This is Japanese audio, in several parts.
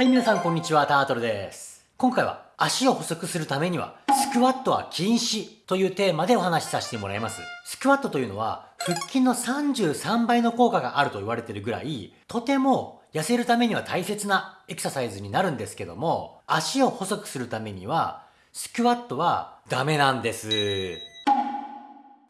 はい、皆さんこんにちは、タートルです。今回は足を細くするためには、スクワットは禁止というテーマでお話しさせてもらいます。スクワットというのは、腹筋の33倍の効果があると言われてるぐらい、とても痩せるためには大切なエクササイズになるんですけども、足を細くするためには、スクワットはダメなんです。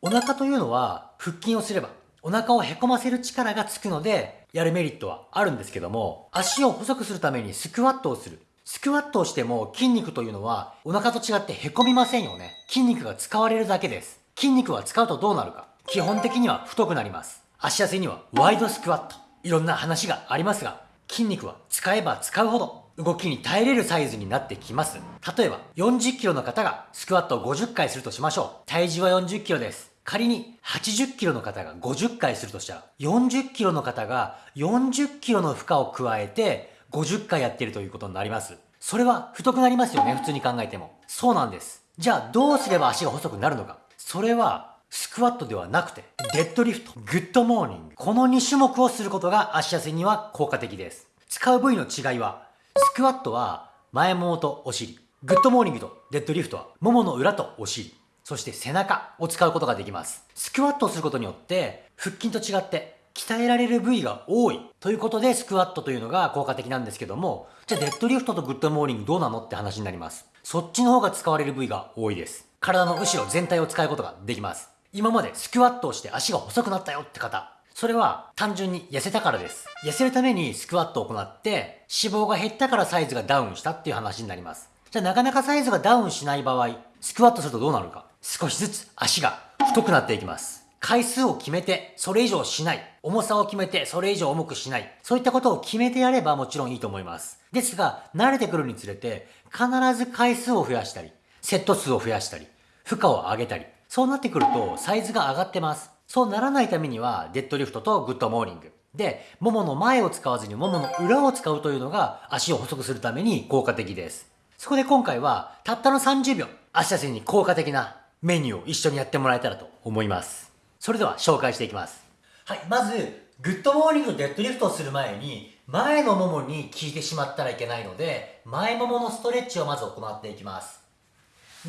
お腹というのは、腹筋をすれば、お腹をへこませる力がつくので、やるメリットはあるんですけども、足を細くするためにスクワットをする。スクワットをしても筋肉というのはお腹と違って凹みませんよね。筋肉が使われるだけです。筋肉は使うとどうなるか。基本的には太くなります。足痩せにはワイドスクワット。いろんな話がありますが、筋肉は使えば使うほど動きに耐えれるサイズになってきます。例えば40キロの方がスクワットを50回するとしましょう。体重は40キロです。仮に80キロの方が50回するとしたら、40キロの方が40キロの負荷を加えて50回やってるということになります。それは太くなりますよね、普通に考えても。そうなんです。じゃあどうすれば足が細くなるのか。それはスクワットではなくて、デッドリフト、グッドモーニング。この2種目をすることが足痩せには効果的です。使う部位の違いは、スクワットは前ももとお尻。グッドモーニングとデッドリフトはももの裏とお尻。そして背中を使うことができます。スクワットをすることによって、腹筋と違って鍛えられる部位が多いということでスクワットというのが効果的なんですけども、じゃあデッドリフトとグッドモーニングどうなのって話になります。そっちの方が使われる部位が多いです。体の後ろ全体を使うことができます。今までスクワットをして足が細くなったよって方、それは単純に痩せたからです。痩せるためにスクワットを行って脂肪が減ったからサイズがダウンしたっていう話になります。じゃあなかなかサイズがダウンしない場合、スクワットするとどうなるか。少しずつ足が太くなっていきます。回数を決めて、それ以上しない。重さを決めて、それ以上重くしない。そういったことを決めてやればもちろんいいと思います。ですが、慣れてくるにつれて、必ず回数を増やしたり、セット数を増やしたり、負荷を上げたり、そうなってくると、サイズが上がってます。そうならないためには、デッドリフトとグッドモーニング。で、ももの前を使わずにももの裏を使うというのが、足を細くするために効果的です。そこで今回は、たったの30秒、足痩せに効果的なメニューを一緒にやってもらえたらと思います。それでは紹介していきます。はい、まず、グッドモーニングデッドリフトをする前に、前のももに効いてしまったらいけないので、前もものストレッチをまず行っていきます。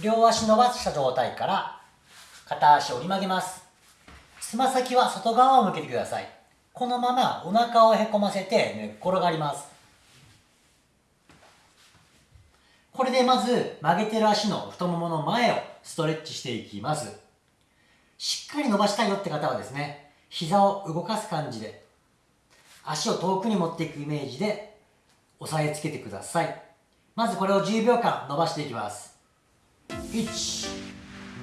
両足伸ばした状態から、片足折り曲げます。つま先は外側を向けてください。このままお腹をへこませて寝っ転がります。これでまず曲げてる足の太ももの前をストレッチしていきます。しっかり伸ばしたいよって方はですね、膝を動かす感じで、足を遠くに持っていくイメージで押さえつけてください。まずこれを10秒間伸ばしていきます。1、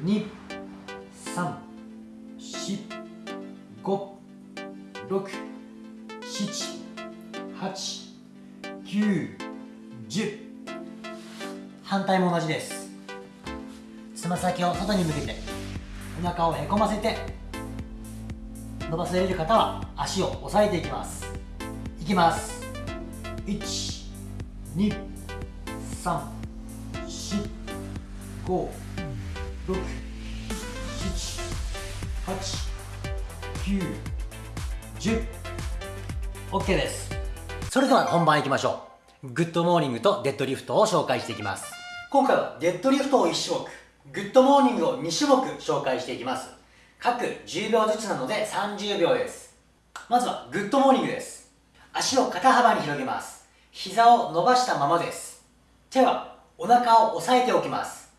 2、3、4、5、6、7、8、9、10、反対も同じです。つま先を外に向けてお腹をへこませて伸ばせれる方は足を押さえていきます。いきます。1 2 3 4 5 6 7 8 9 10 OK です。それでは本番いきましょう。グッドモーニングとデッドリフトを紹介していきます。今回はデッドリフトを1種目、グッドモーニングを2種目紹介していきます。各10秒ずつなので30秒です。まずはグッドモーニングです。足を肩幅に広げます。膝を伸ばしたままです。手はお腹を押さえておきます。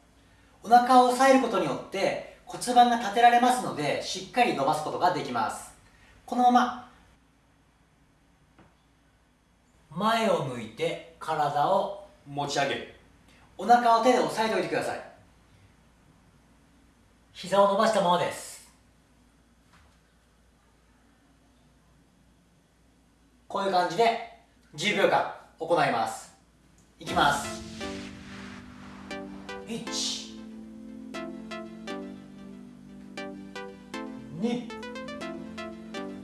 お腹を押さえることによって骨盤が立てられますのでしっかり伸ばすことができます。このまま前を向いて体を持ち上げる。お腹を手で押さえておいてください。膝を伸ばしたままです。こういう感じで10秒間行います。いきます。1 2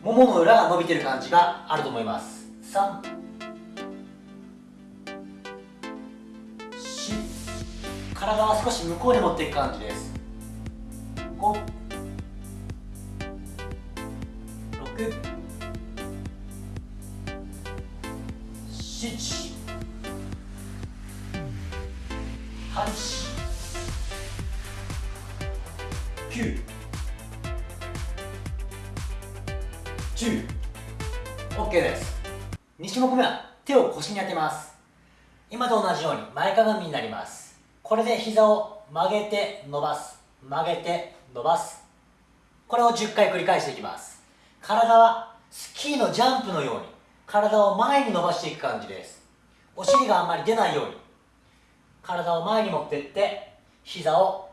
ももの裏が伸びてる感じがあると思います。3体は少し向こうに持っていく感じです。5 6 7 9 10 OK です。2種目目は手を腰に当てます。今と同じように前かがみになります。これで膝を曲げて伸ばす。曲げて伸ばす。これを10回繰り返していきます。体はスキーのジャンプのように体を前に伸ばしていく感じです。お尻があんまり出ないように。体を前に持っていって膝を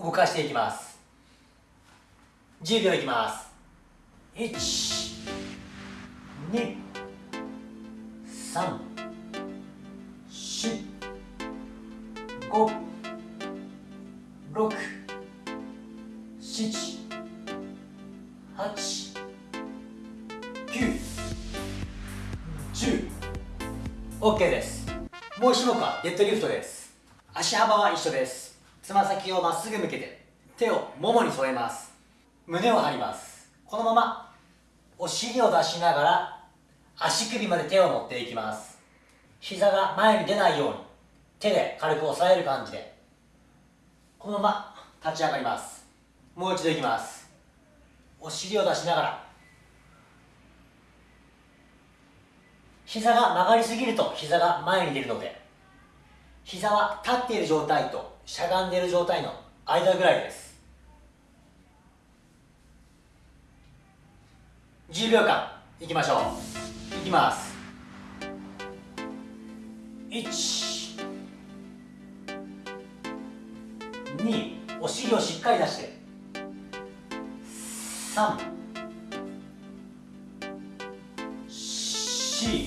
動かしていきます。10秒いきます。1 2 3 5 6 7 8 9 10 OK です。もう一種目はデッドリフトです。足幅は一緒です。つま先をまっすぐ向けて手をももに添えます。胸を張ります。このままお尻を出しながら足首まで手を持っていきます。膝が前に出ないように。手で軽く押さえる感じでこのまま立ち上がります。もう一度いきます。お尻を出しながら。膝が曲がりすぎると膝が前に出るので膝は立っている状態としゃがんでいる状態の間ぐらいです。10秒間いきましょう。いきます。1 2お尻をしっかり出して。3 4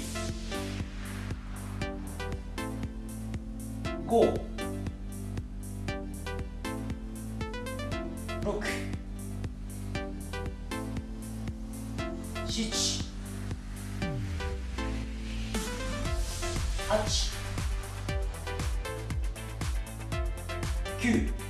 5 6 7 8 9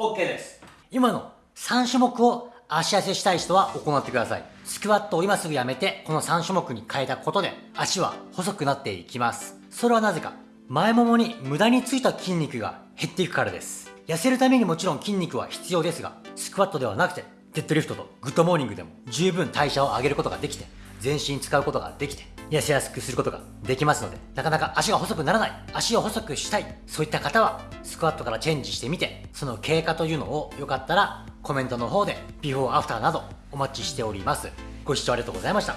OK です。今の3種目を足痩せしたい人は行ってください。スクワットを今すぐやめてこの3種目に変えたことで足は細くなっていきます。それはなぜか前ももに無駄についた筋肉が減っていくからです。痩せるためにもちろん筋肉は必要ですがスクワットではなくてデッドリフトとグッドモーニングでも十分代謝を上げることができて全身使うことができて痩せやすくすることができますのでなかなか足が細くならない。足を細くしたい。そういった方はスクワットからチェンジしてみてその経過というのをよかったらコメントの方でビフォーアフターなどお待ちしております。ご視聴ありがとうございました。